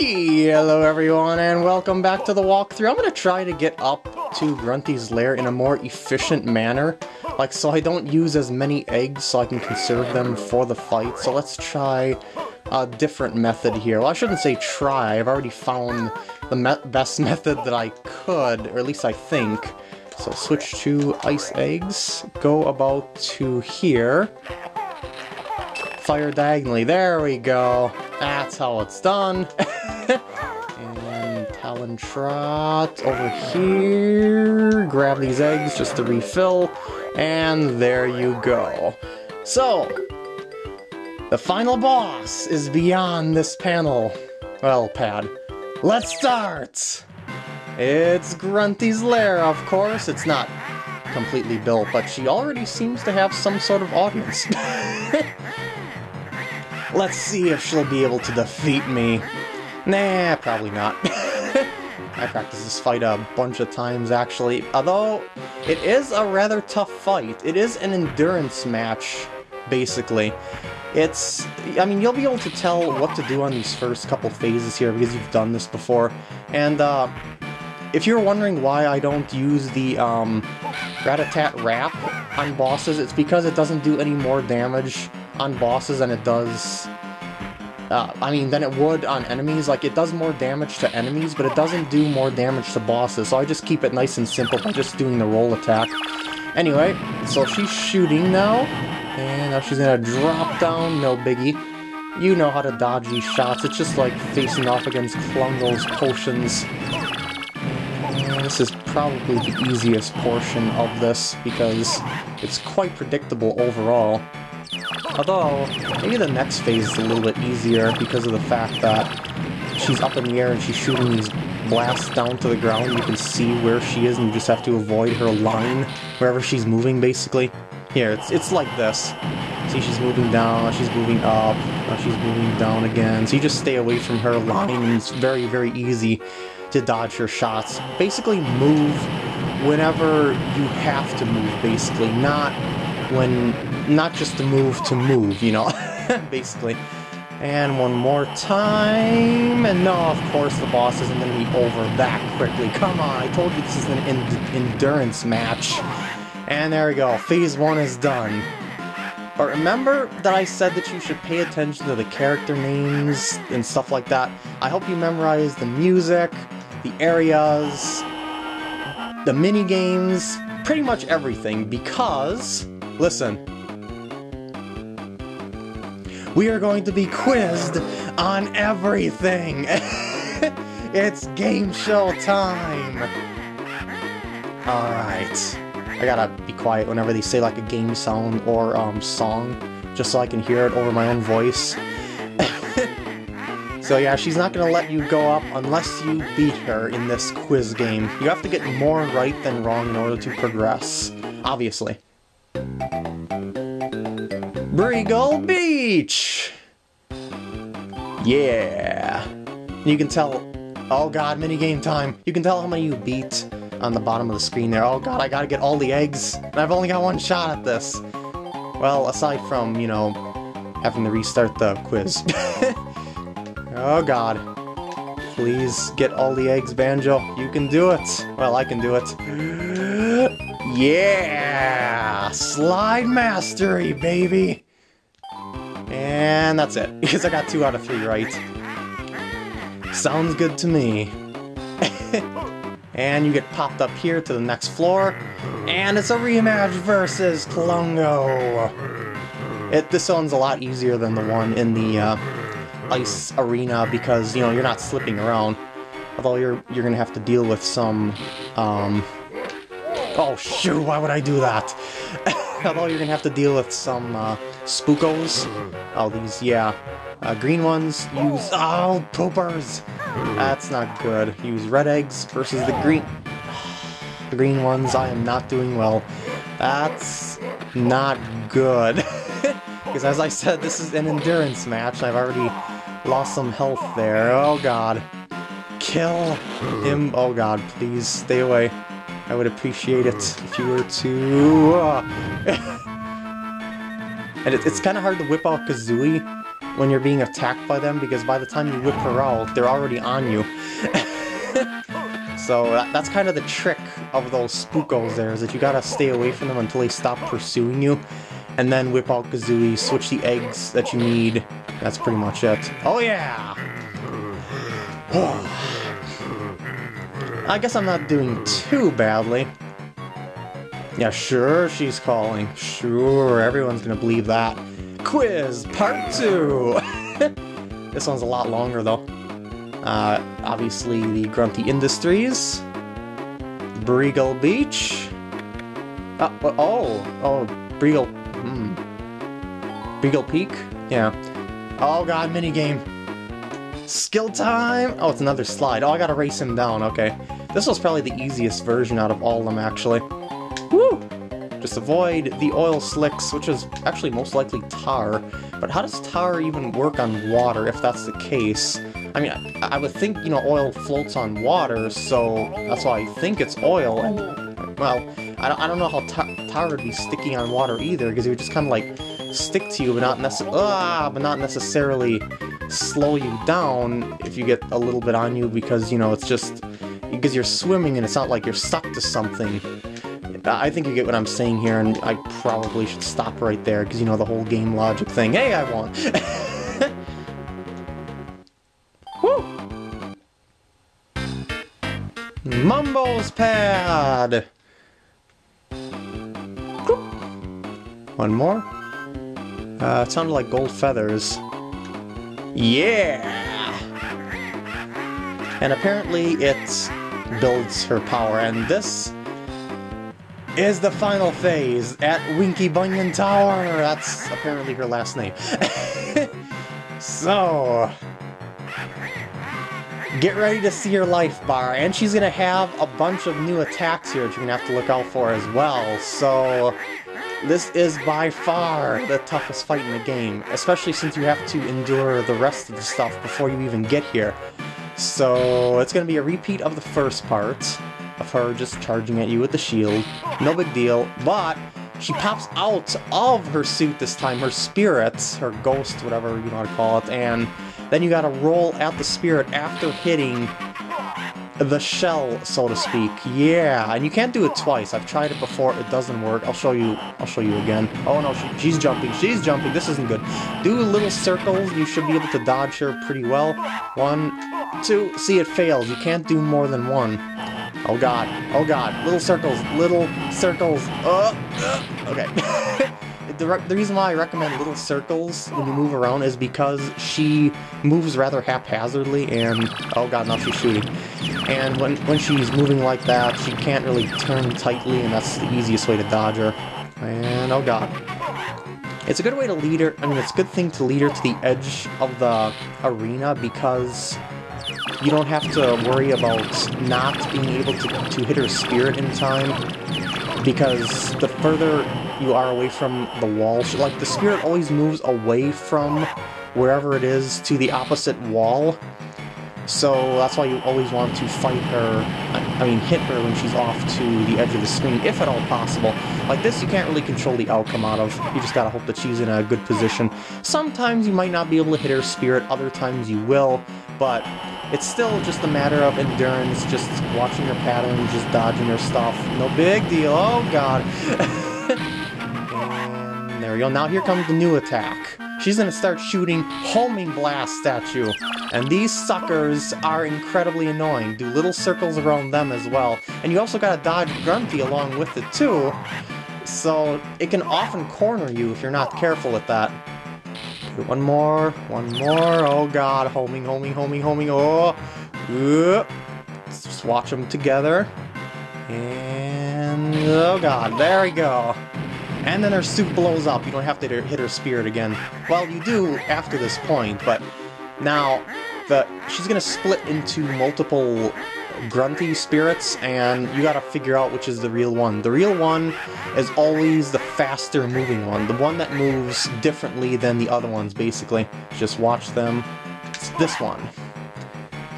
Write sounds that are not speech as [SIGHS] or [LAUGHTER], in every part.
Hello everyone and welcome back to the walkthrough. I'm going to try to get up to Grunty's lair in a more efficient manner. Like so I don't use as many eggs so I can conserve them for the fight. So let's try a different method here. Well I shouldn't say try, I've already found the me best method that I could, or at least I think. So switch to ice eggs, go about to here, fire diagonally, there we go. That's how it's done. [LAUGHS] and Talon Trot over here. Grab these eggs just to refill. And there you go. So, the final boss is beyond this panel. Well, pad. Let's start! It's Grunty's lair, of course. It's not completely built, but she already seems to have some sort of audience. [LAUGHS] Let's see if she'll be able to defeat me. Nah, probably not. [LAUGHS] I practiced this fight a bunch of times, actually. Although, it is a rather tough fight. It is an endurance match, basically. It's... I mean, you'll be able to tell what to do on these first couple phases here because you've done this before. And, uh, if you're wondering why I don't use the, um, Rat-a-tat Rap on bosses, it's because it doesn't do any more damage on bosses than it does... Uh, I mean, than it would on enemies. Like, it does more damage to enemies, but it doesn't do more damage to bosses, so I just keep it nice and simple by just doing the roll attack. Anyway, so she's shooting now, and now she's gonna drop down, no biggie. You know how to dodge these shots, it's just like facing off against Klungo's potions. And this is probably the easiest portion of this, because it's quite predictable overall. Although, maybe the next phase is a little bit easier because of the fact that she's up in the air and she's shooting these blasts down to the ground. You can see where she is and you just have to avoid her line wherever she's moving, basically. Here, it's, it's like this. See, she's moving down, she's moving up, she's moving down again. So you just stay away from her line and it's very, very easy to dodge her shots. Basically move whenever you have to move, basically, not when not just to move to move, you know, [LAUGHS] basically. And one more time, and no, of course the boss isn't going to be over that quickly. Come on, I told you this is an endurance match. And there we go, phase one is done. But remember that I said that you should pay attention to the character names and stuff like that? I hope you memorize the music, the areas, the mini games, pretty much everything, because, listen, we are going to be quizzed on everything. [LAUGHS] it's game show time. Alright. I gotta be quiet whenever they say like a game sound or um, song, just so I can hear it over my own voice. [LAUGHS] so yeah, she's not gonna let you go up unless you beat her in this quiz game. You have to get more right than wrong in order to progress, obviously. Breegull Beach! Yeah! You can tell... Oh god, minigame time! You can tell how many you beat on the bottom of the screen there. Oh god, I gotta get all the eggs! And I've only got one shot at this! Well, aside from, you know, having to restart the quiz. [LAUGHS] oh god. Please get all the eggs, Banjo. You can do it! Well, I can do it. [GASPS] Yeah! Slide mastery, baby! And that's it, [LAUGHS] because I got two out of three right. Sounds good to me. [LAUGHS] and you get popped up here to the next floor, and it's a rematch versus Klungo! It, this one's a lot easier than the one in the uh, ice arena because, you know, you're not slipping around. Although you're you're gonna have to deal with some, um... Oh shoot, why would I do that? [LAUGHS] Although you're gonna have to deal with some, uh, spookos. All these, yeah. Uh, green ones use... Oh, poopers! That's not good. Use red eggs versus the green... The green ones, I am not doing well. That's not good. [LAUGHS] because as I said, this is an endurance match, I've already lost some health there. Oh god. Kill him. Oh god, please stay away. I would appreciate it if you were to... [LAUGHS] Uh, and it, it's kind of hard to whip out Kazooie when you're being attacked by them, because by the time you whip her out, they're already on you. [LAUGHS] so that, that's kind of the trick of those spookos there, is that you gotta stay away from them until they stop pursuing you, and then whip out Kazooie, switch the eggs that you need. That's pretty much it. Oh yeah! [SIGHS] I guess I'm not doing too badly. Yeah, sure she's calling. Sure, everyone's gonna believe that. Quiz Part 2! [LAUGHS] this one's a lot longer, though. Uh, obviously the Grunty Industries. Breegull Beach. Uh, oh, oh, Breegle, hmm. Breegle Peak? Yeah. Oh god, minigame. Skill time! Oh, it's another slide. Oh, I gotta race him down, okay. This was probably the easiest version out of all of them, actually. Woo! Just avoid the oil slicks, which is actually most likely tar. But how does tar even work on water, if that's the case? I mean, I, I would think, you know, oil floats on water, so that's why I think it's oil. And, well, I don't, I don't know how tar, tar would be sticky on water either, because it would just kind of, like, stick to you, but not, ah, but not necessarily slow you down if you get a little bit on you, because, you know, it's just... Because you're swimming and it's not like you're stuck to something. I think you get what I'm saying here, and I probably should stop right there, because, you know, the whole game logic thing. Hey, I won! [LAUGHS] Woo! Mumbo's Pad! One more. Uh, it sounded like gold feathers. Yeah! And apparently it builds her power, and this is the final phase at Winkybunion Tower. That's apparently her last name. [LAUGHS] so, get ready to see her life bar, and she's gonna have a bunch of new attacks here that you're gonna have to look out for as well. So, this is by far the toughest fight in the game, especially since you have to endure the rest of the stuff before you even get here. So, it's gonna be a repeat of the first part of her just charging at you with the shield. No big deal, but she pops out of her suit this time, her spirit, her ghost, whatever you how to call it, and then you gotta roll at the spirit after hitting the shell, so to speak. Yeah, and you can't do it twice. I've tried it before. It doesn't work. I'll show you. I'll show you again. Oh no, she, she's jumping. She's jumping. This isn't good. Do little circles. You should be able to dodge her pretty well. One, two. See, it fails. You can't do more than one. Oh god, oh god, little circles, little circles, uh, uh. okay. [LAUGHS] the, the reason why I recommend little circles when you move around is because she moves rather haphazardly and, oh god, now she's shooting. And when, when she's moving like that, she can't really turn tightly and that's the easiest way to dodge her. And, oh god. It's a good way to lead her, I mean, it's a good thing to lead her to the edge of the arena because you don't have to worry about not being able to, to hit her spirit in time, because the further you are away from the wall, like, the spirit always moves away from wherever it is to the opposite wall, so that's why you always want to fight her, I mean hit her when she's off to the edge of the screen, if at all possible. Like this, you can't really control the outcome out of, you just gotta hope that she's in a good position. Sometimes you might not be able to hit her spirit, other times you will, but it's still just a matter of endurance, just watching her patterns, just dodging her stuff. No big deal. Oh, God. [LAUGHS] and there we go. Now here comes the new attack. She's gonna start shooting homing blast at you. And these suckers are incredibly annoying. Do little circles around them as well. And you also gotta dodge Grunty along with it too. So it can often corner you if you're not careful with that. One more, one more. Oh god, homing, homing, homing, homing. Oh, let's just watch them together. And oh god, there we go. And then her suit blows up. You don't have to hit her spirit again. Well, you do after this point, but now the she's gonna split into multiple grunty spirits, and you gotta figure out which is the real one. The real one is always the faster moving one, the one that moves differently than the other ones, basically. Just watch them. It's this one.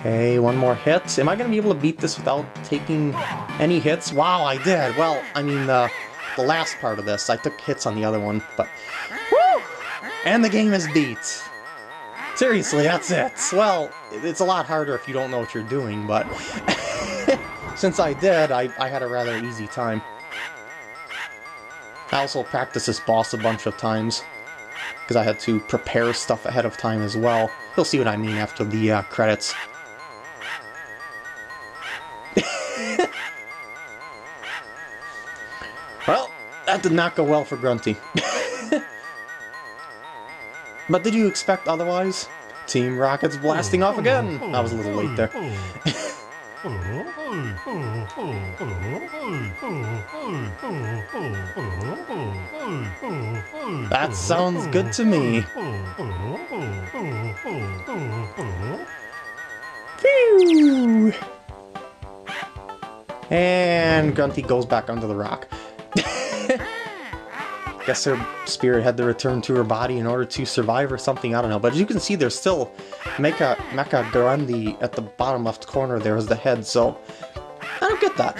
Okay, one more hit. Am I gonna be able to beat this without taking any hits? Wow, I did! Well, I mean, the, the last part of this, I took hits on the other one, but... Woo! And the game is beat! Seriously, that's it. Well, it's a lot harder if you don't know what you're doing, but [LAUGHS] since I did, I, I had a rather easy time. I also practiced this boss a bunch of times, because I had to prepare stuff ahead of time as well. You'll see what I mean after the uh, credits. [LAUGHS] well, that did not go well for Grunty. [LAUGHS] But did you expect otherwise? Team Rocket's blasting off again! I was a little late there. that sounds good to me. Phew! And Grunty goes back under the rock. [LAUGHS] I guess her spirit had to return to her body in order to survive or something, I don't know. But as you can see, there's still Mecha, Mecha Grunty at the bottom left corner there as the head, so I don't get that.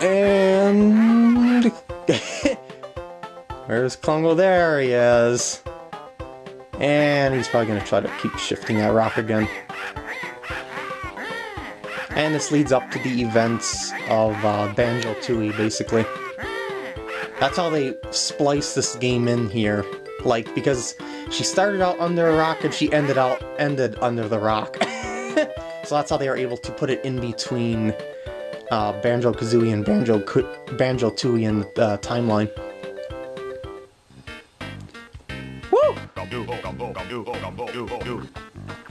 [LAUGHS] and... [LAUGHS] Where's Klungo? There he is. And he's probably going to try to keep shifting that rock again. And this leads up to the events of uh, Banjo-Tooie, basically. That's how they splice this game in here. Like, because she started out under a rock and she ended out ended under the rock. [LAUGHS] so that's how they are able to put it in between uh, Banjo-Kazooie and Banjo Banjo-Tooie in the uh, timeline. Woo!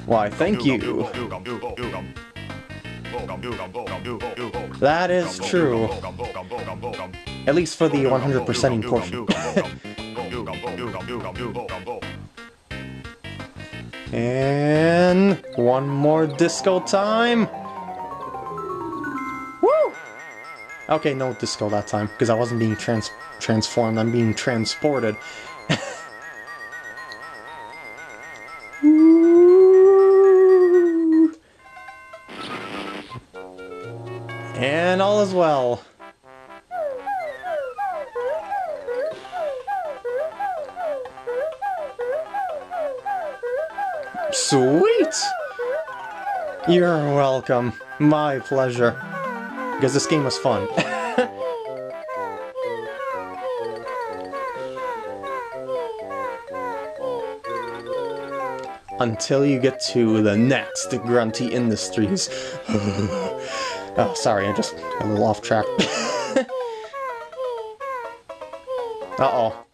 Why, thank you. That is true. At least for the 100%ing portion. and one more disco time. Woo! Okay, no disco that time, because I wasn't being trans transformed, I'm being transported. All is well. Sweet! You're welcome. My pleasure. Because this game was fun. [LAUGHS] Until you get to the next Grunty Industries. [LAUGHS] Oh, sorry, I just a little off track. [LAUGHS] Uh-oh.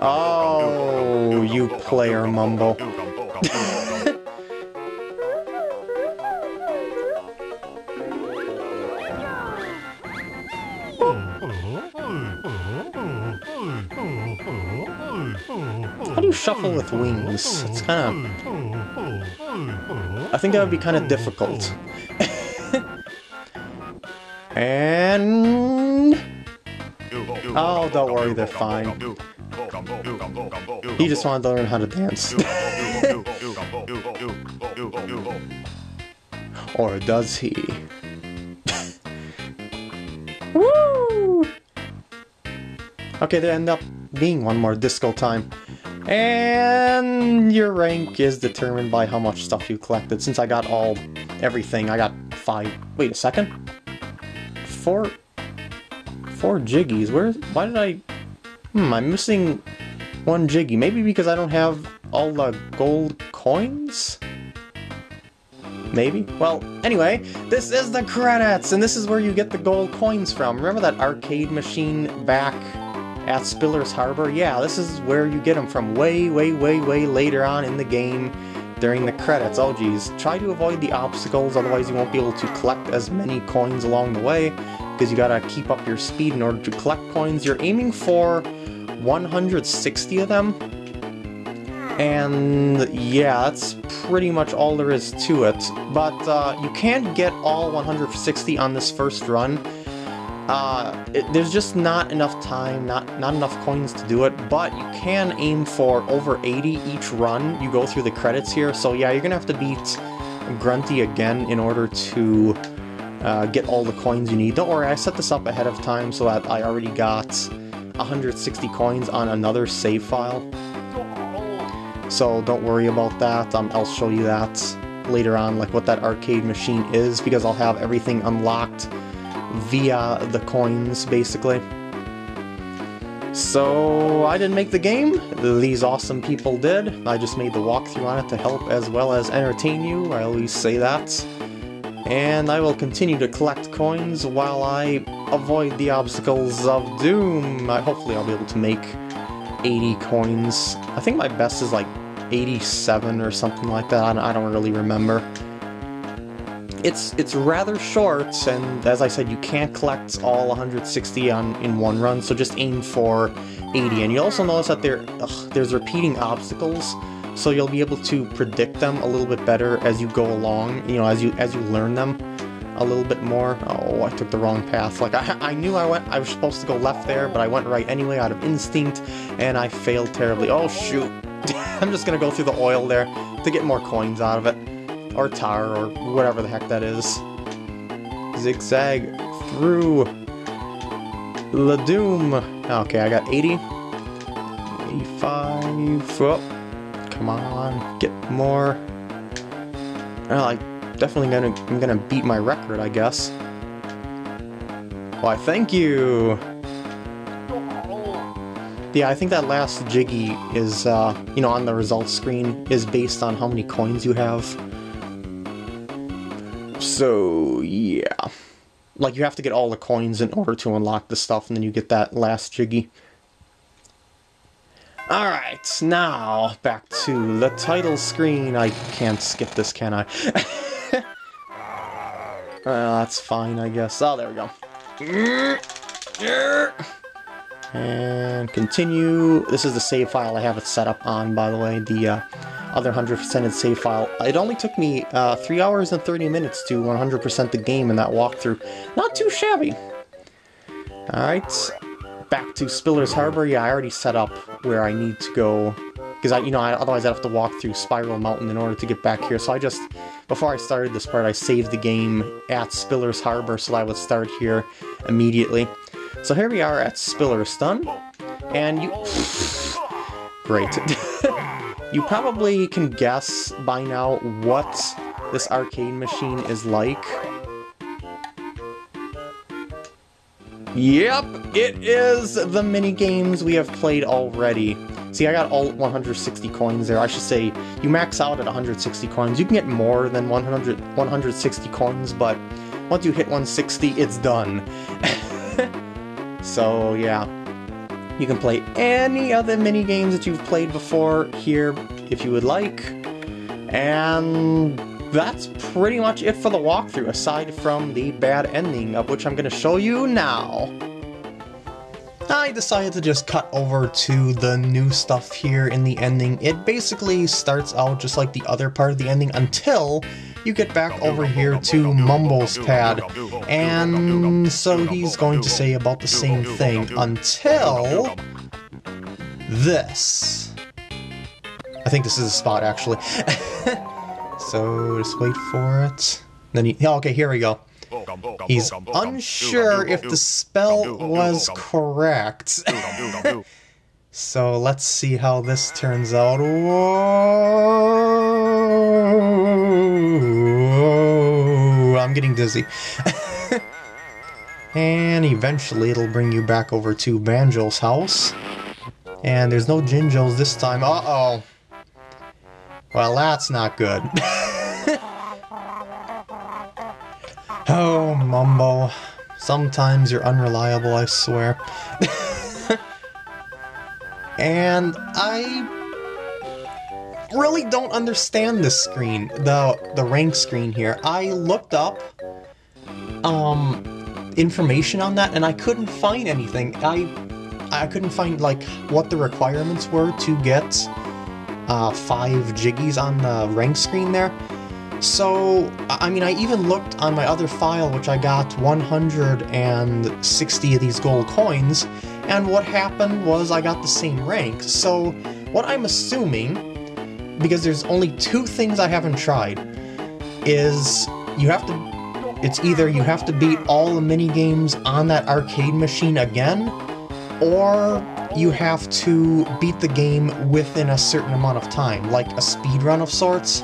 Oh, you player mumbo. How do you shuffle with wings? It's kind of... I think that would be kind of hmm. difficult. Hmm. [LAUGHS] and... Oh, don't worry, they're fine. He just wanted to learn how to dance. [LAUGHS] or does he? [LAUGHS] Woo! Okay, there end up being one more disco time. And your rank is determined by how much stuff you collected. Since I got all, everything, I got five, wait a second? Four, four jiggies, where, why did I, hmm, I'm missing one jiggy. Maybe because I don't have all the gold coins? Maybe? Well, anyway, this is the credits, and this is where you get the gold coins from. Remember that arcade machine back at Spiller's Harbor? Yeah, this is where you get them from way, way, way, way later on in the game during the credits. Oh geez, try to avoid the obstacles, otherwise you won't be able to collect as many coins along the way, because you gotta keep up your speed in order to collect coins. You're aiming for 160 of them, and yeah, that's pretty much all there is to it. But uh, you can't get all 160 on this first run, uh, it, there's just not enough time, not, not enough coins to do it, but you can aim for over 80 each run. You go through the credits here, so yeah, you're gonna have to beat Grunty again in order to uh, get all the coins you need. Don't worry, I set this up ahead of time so that I already got 160 coins on another save file. So don't worry about that, um, I'll show you that later on, like what that arcade machine is, because I'll have everything unlocked via the coins, basically. So I didn't make the game, these awesome people did. I just made the walkthrough on it to help as well as entertain you, I always say that. And I will continue to collect coins while I avoid the obstacles of doom. I, hopefully I'll be able to make 80 coins. I think my best is like 87 or something like that, I don't really remember. It's it's rather short, and as I said, you can't collect all 160 on in one run, so just aim for 80. And you also notice that there ugh, there's repeating obstacles, so you'll be able to predict them a little bit better as you go along. You know, as you as you learn them a little bit more. Oh, I took the wrong path. Like I, I knew I went, I was supposed to go left there, but I went right anyway out of instinct, and I failed terribly. Oh shoot! [LAUGHS] I'm just gonna go through the oil there to get more coins out of it or tar, or whatever the heck that is. Zigzag through the doom. Okay, I got 80. 85. Oh, come on, get more. Well, I definitely gonna I'm gonna beat my record, I guess. Why, thank you. Yeah, I think that last Jiggy is, uh, you know, on the results screen is based on how many coins you have. So, yeah. Like, you have to get all the coins in order to unlock the stuff, and then you get that last Jiggy. Alright, now, back to the title screen. I can't skip this, can I? [LAUGHS] uh, that's fine, I guess. Oh, there we go. And continue. This is the save file I have it set up on, by the way. The uh, other 100%ed save file. It only took me uh, 3 hours and 30 minutes to 100% the game in that walkthrough. Not too shabby. Alright, back to Spiller's Harbor. Yeah, I already set up where I need to go. Because, I, you know, I, otherwise I'd have to walk through Spiral Mountain in order to get back here. So I just, before I started this part, I saved the game at Spiller's Harbor so I would start here immediately. So here we are at Spiller's Stun. and you... [SIGHS] Great. [LAUGHS] You probably can guess by now what this arcade machine is like. Yep, it is the mini games we have played already. See, I got all 160 coins there. I should say, you max out at 160 coins. You can get more than 100, 160 coins, but once you hit 160, it's done. [LAUGHS] so, yeah. You can play any other mini games that you've played before here if you would like. And that's pretty much it for the walkthrough, aside from the bad ending, of which I'm going to show you now. I decided to just cut over to the new stuff here in the ending. It basically starts out just like the other part of the ending until you get back over here to Mumbo's pad. And so he's going to say about the same thing until this. I think this is a spot actually. [LAUGHS] so just wait for it. Then he, okay, here we go. He's unsure if the spell was correct. [LAUGHS] so let's see how this turns out. Whoa, getting dizzy. and eventually it'll bring you back over to Banjo's house. And there's no Jinjos this time. Uh-oh. Well, that's not good. [LAUGHS] oh, Mumbo. Sometimes you're unreliable, I swear. [LAUGHS] and I really don't understand this screen, the the rank screen here. I looked up um information on that and I couldn't find anything. I I couldn't find like what the requirements were to get uh, five jiggies on the rank screen there. So, I mean, I even looked on my other file, which I got 160 of these gold coins, and what happened was I got the same rank. So, what I'm assuming, because there's only two things I haven't tried, is you have to, it's either you have to beat all the mini games on that arcade machine again, or you have to beat the game within a certain amount of time, like a speed run of sorts.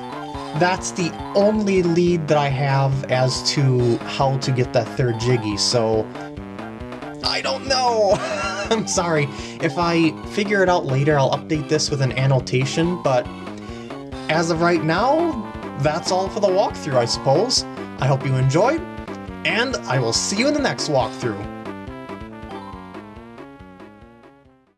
That's the only lead that I have as to how to get that third Jiggy, so I don't know. [LAUGHS] I'm sorry. If I figure it out later, I'll update this with an annotation, but as of right now, that's all for the walkthrough, I suppose. I hope you enjoyed, and I will see you in the next walkthrough.